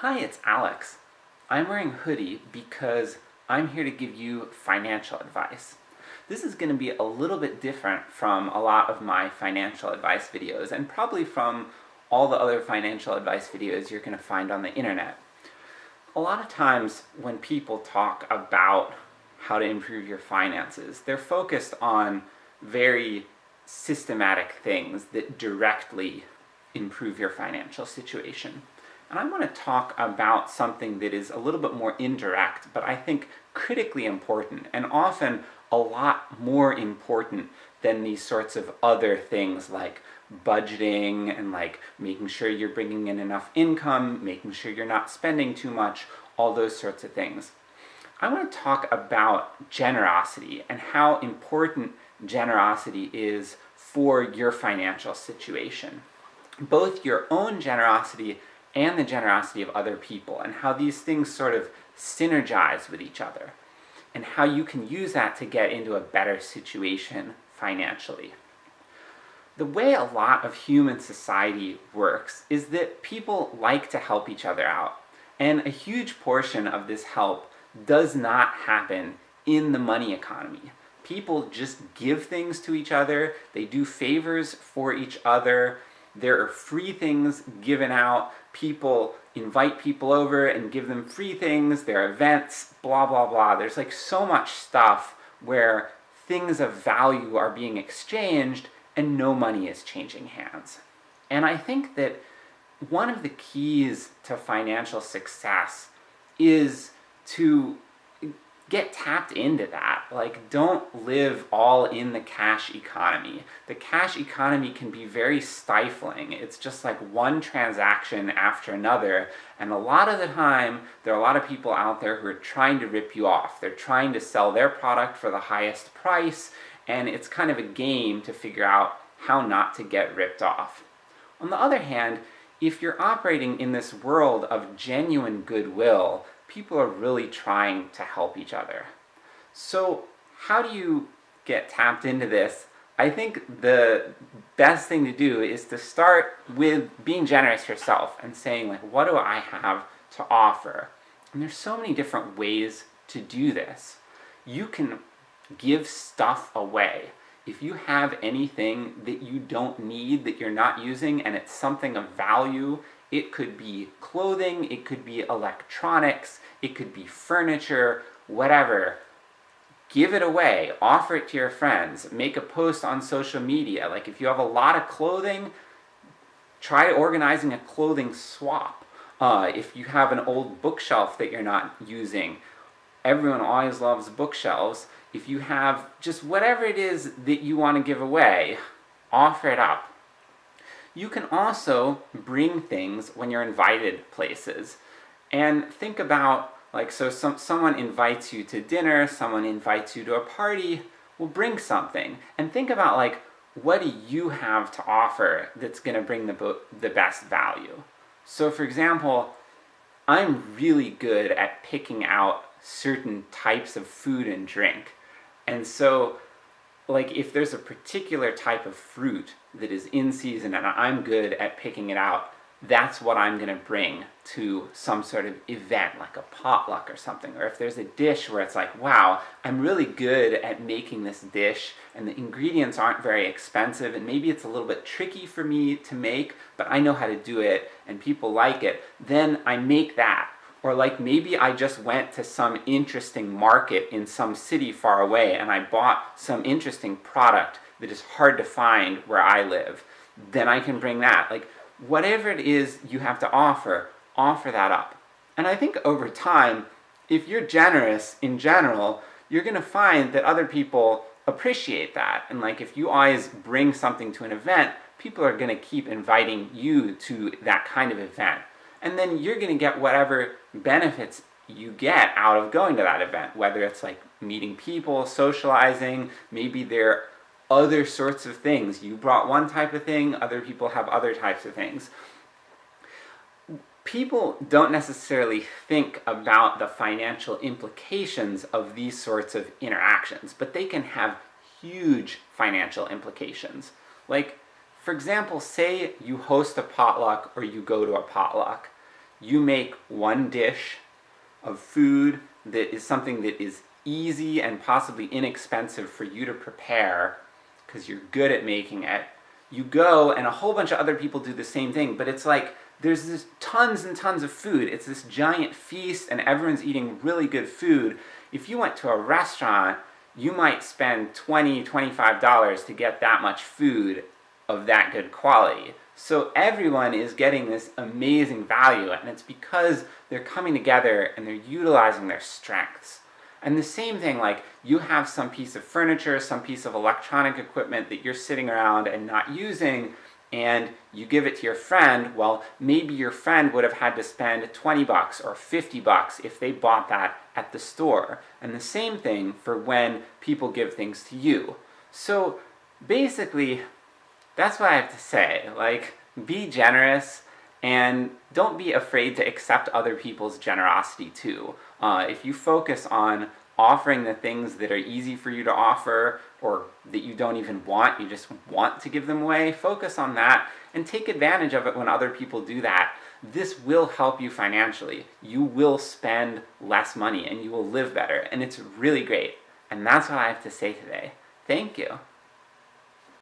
Hi, it's Alex. I'm wearing hoodie because I'm here to give you financial advice. This is going to be a little bit different from a lot of my financial advice videos, and probably from all the other financial advice videos you're going to find on the internet. A lot of times when people talk about how to improve your finances, they're focused on very systematic things that directly improve your financial situation. And I want to talk about something that is a little bit more indirect, but I think critically important, and often a lot more important than these sorts of other things like budgeting, and like making sure you're bringing in enough income, making sure you're not spending too much, all those sorts of things. I want to talk about generosity, and how important generosity is for your financial situation. Both your own generosity and the generosity of other people, and how these things sort of synergize with each other, and how you can use that to get into a better situation financially. The way a lot of human society works is that people like to help each other out, and a huge portion of this help does not happen in the money economy. People just give things to each other, they do favors for each other, there are free things given out, people invite people over and give them free things, there are events, blah blah blah. There's like so much stuff where things of value are being exchanged and no money is changing hands. And I think that one of the keys to financial success is to get tapped into that. Like, don't live all in the cash economy. The cash economy can be very stifling. It's just like one transaction after another, and a lot of the time, there are a lot of people out there who are trying to rip you off. They're trying to sell their product for the highest price, and it's kind of a game to figure out how not to get ripped off. On the other hand, if you're operating in this world of genuine goodwill, people are really trying to help each other. So how do you get tapped into this? I think the best thing to do is to start with being generous yourself, and saying like, what do I have to offer? And there's so many different ways to do this. You can give stuff away. If you have anything that you don't need, that you're not using, and it's something of value, it could be clothing, it could be electronics, it could be furniture, whatever. Give it away, offer it to your friends, make a post on social media. Like if you have a lot of clothing, try organizing a clothing swap. Uh, if you have an old bookshelf that you're not using, everyone always loves bookshelves. If you have just whatever it is that you want to give away, offer it up. You can also bring things when you're invited places. And think about, like, so some, someone invites you to dinner, someone invites you to a party, well bring something. And think about like, what do you have to offer that's gonna bring the, the best value? So for example, I'm really good at picking out certain types of food and drink. And so, like if there's a particular type of fruit that is in season and I'm good at picking it out, that's what I'm gonna bring to some sort of event, like a potluck or something. Or if there's a dish where it's like, wow, I'm really good at making this dish, and the ingredients aren't very expensive, and maybe it's a little bit tricky for me to make, but I know how to do it, and people like it, then I make that. Or like maybe I just went to some interesting market in some city far away, and I bought some interesting product that is hard to find where I live. Then I can bring that. Like, whatever it is you have to offer, offer that up. And I think over time, if you're generous in general, you're gonna find that other people appreciate that. And like, if you always bring something to an event, people are gonna keep inviting you to that kind of event. And then you're gonna get whatever benefits you get out of going to that event, whether it's like meeting people, socializing, maybe there are other sorts of things. You brought one type of thing, other people have other types of things. People don't necessarily think about the financial implications of these sorts of interactions, but they can have huge financial implications. Like, for example, say you host a potluck or you go to a potluck. you make one dish of food that is something that is easy and possibly inexpensive for you to prepare, because you're good at making it, you go and a whole bunch of other people do the same thing, but it's like, there's this tons and tons of food, it's this giant feast and everyone's eating really good food. If you went to a restaurant, you might spend $20, $25 to get that much food of that good quality. So everyone is getting this amazing value, and it's because they're coming together and they're utilizing their strengths. And the same thing, like, you have some piece of furniture, some piece of electronic equipment that you're sitting around and not using, and you give it to your friend, well, maybe your friend would have had to spend 20 bucks or 50 bucks if they bought that at the store. And the same thing for when people give things to you. So, basically, that's what I have to say. Like, be generous, and don't be afraid to accept other people's generosity too. Uh, if you focus on offering the things that are easy for you to offer, or that you don't even want, you just want to give them away, focus on that, and take advantage of it when other people do that. This will help you financially. You will spend less money, and you will live better, and it's really great. And that's what I have to say today. Thank you.